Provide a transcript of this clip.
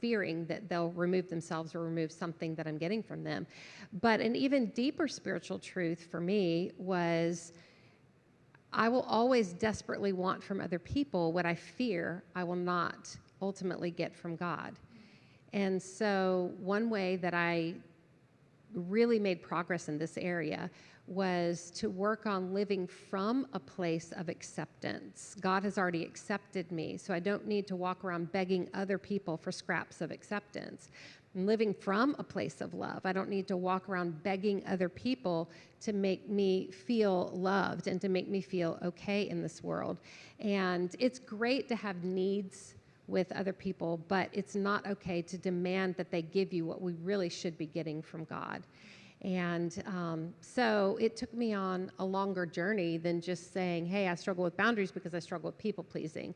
fearing that they'll remove themselves or remove something that I'm getting from them. But an even deeper spiritual truth for me was I will always desperately want from other people what I fear I will not ultimately get from God. And so, one way that I really made progress in this area was to work on living from a place of acceptance. God has already accepted me, so I don't need to walk around begging other people for scraps of acceptance. I'm living from a place of love. I don't need to walk around begging other people to make me feel loved and to make me feel okay in this world. And it's great to have needs with other people, but it's not okay to demand that they give you what we really should be getting from God. And um, so it took me on a longer journey than just saying, hey, I struggle with boundaries because I struggle with people pleasing.